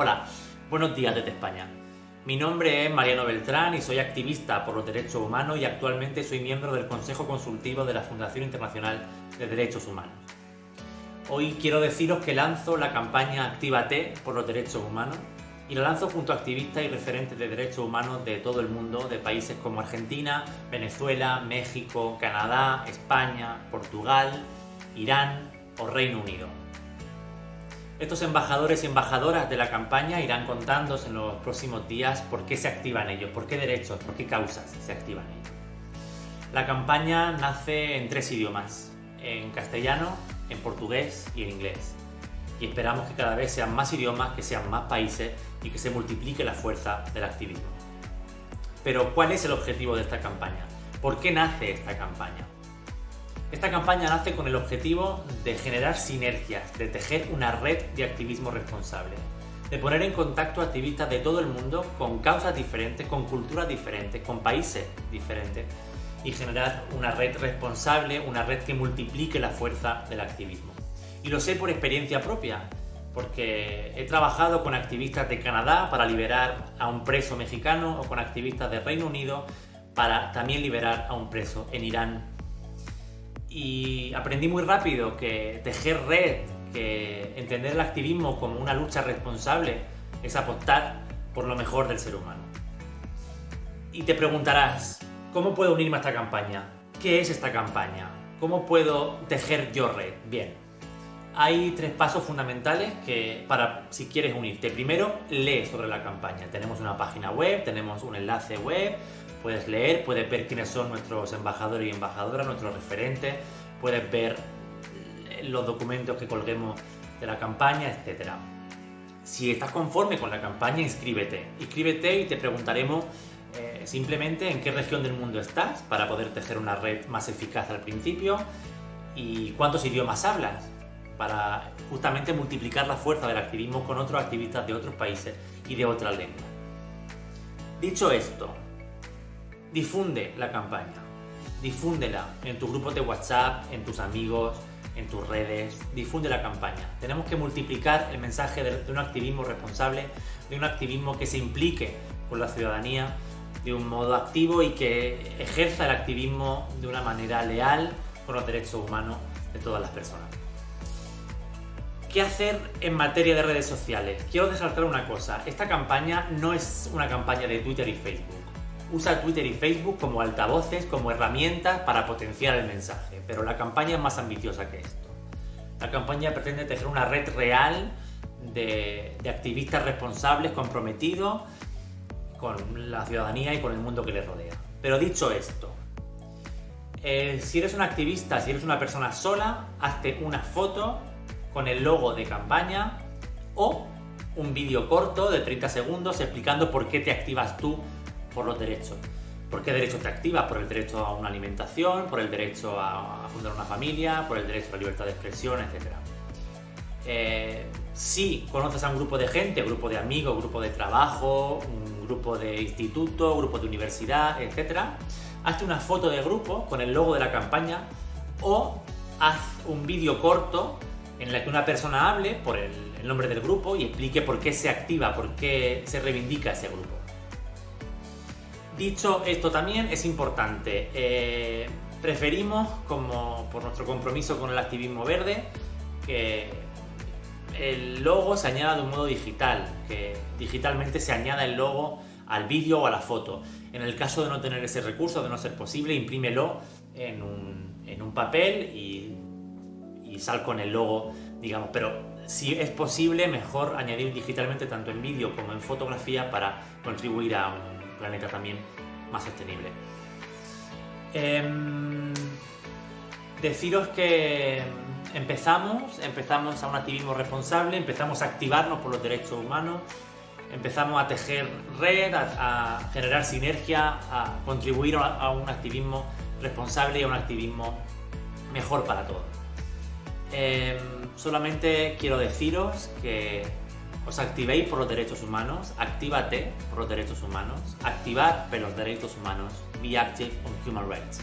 Hola, buenos días desde España. Mi nombre es Mariano Beltrán y soy activista por los derechos humanos y actualmente soy miembro del Consejo Consultivo de la Fundación Internacional de Derechos Humanos. Hoy quiero deciros que lanzo la campaña Actívate por los derechos humanos y la lanzo junto a activistas y referentes de derechos humanos de todo el mundo, de países como Argentina, Venezuela, México, Canadá, España, Portugal, Irán o Reino Unido. Estos embajadores y embajadoras de la campaña irán contándos en los próximos días por qué se activan ellos, por qué derechos, por qué causas se activan ellos. La campaña nace en tres idiomas, en castellano, en portugués y en inglés. Y esperamos que cada vez sean más idiomas, que sean más países y que se multiplique la fuerza del activismo. Pero ¿cuál es el objetivo de esta campaña? ¿Por qué nace esta campaña? Esta campaña nace con el objetivo de generar sinergias, de tejer una red de activismo responsable, de poner en contacto activistas de todo el mundo con causas diferentes, con culturas diferentes, con países diferentes y generar una red responsable, una red que multiplique la fuerza del activismo. Y lo sé por experiencia propia, porque he trabajado con activistas de Canadá para liberar a un preso mexicano o con activistas de Reino Unido para también liberar a un preso en Irán y aprendí muy rápido que tejer red, que entender el activismo como una lucha responsable es apostar por lo mejor del ser humano. Y te preguntarás, ¿cómo puedo unirme a esta campaña? ¿Qué es esta campaña? ¿Cómo puedo tejer yo red? Bien, hay tres pasos fundamentales que para si quieres unirte. Primero, lee sobre la campaña. Tenemos una página web, tenemos un enlace web, Puedes leer, puedes ver quiénes son nuestros embajadores y embajadoras, nuestros referentes, puedes ver los documentos que colguemos de la campaña, etc. Si estás conforme con la campaña, inscríbete. Inscríbete y te preguntaremos eh, simplemente en qué región del mundo estás para poder tejer una red más eficaz al principio y cuántos idiomas hablas para justamente multiplicar la fuerza del activismo con otros activistas de otros países y de otras lenguas. Dicho esto, difunde la campaña, difúndela en tus grupos de WhatsApp, en tus amigos, en tus redes, difunde la campaña. Tenemos que multiplicar el mensaje de, un activismo responsable, de un activismo que se implique con la ciudadanía de un modo activo y que ejerza el activismo de una manera leal con los derechos humanos de todas las personas. ¿Qué hacer en materia de redes sociales? Quiero resaltar una cosa, esta campaña no es una campaña de Twitter y Facebook usa Twitter y Facebook como altavoces, como herramientas para potenciar el mensaje, pero la campaña es más ambiciosa que esto. La campaña pretende tener una red real de, activistas responsables, comprometidos con la ciudadanía y con el mundo que les rodea. Pero dicho esto, eh, si eres un activista, si eres una persona sola, hazte una foto con el logo de campaña o un vídeo corto de 30 segundos explicando por qué te activas tú por los derechos. ¿Por qué derecho te activas? Por el derecho a una alimentación, por el derecho a, fundar una familia, por el derecho a la libertad de expresión, etc. Eh, si conoces a un grupo de gente, grupo de amigos, grupo de trabajo, un grupo de instituto, grupo de universidad, etc., hazte una foto de grupo con el logo de la campaña o haz un vídeo corto en el que una persona hable por el nombre del grupo y explique por qué se activa, por qué se reivindica ese grupo. Dicho esto también es importante, eh, preferimos, como por nuestro compromiso con el activismo verde, que el logo se añada de un modo digital, que digitalmente se añada el logo al vídeo o a la foto. En el caso de no tener ese recurso, de no ser posible, imprímelo en un, papel y, y, sal con el logo, digamos. Pero si es posible, mejor añadir digitalmente tanto en vídeo como en fotografía para contribuir a un planeta también más sostenible. Em, deciros que empezamos, empezamos a un activismo responsable, empezamos a activarnos por los derechos humanos, empezamos a tejer red, a, generar sinergia, a contribuir a, un activismo responsable y a un activismo mejor para todos. Em, solamente quiero deciros que os activéis por los derechos humanos, actívate por los derechos humanos, activar por los derechos humanos, be active on human rights.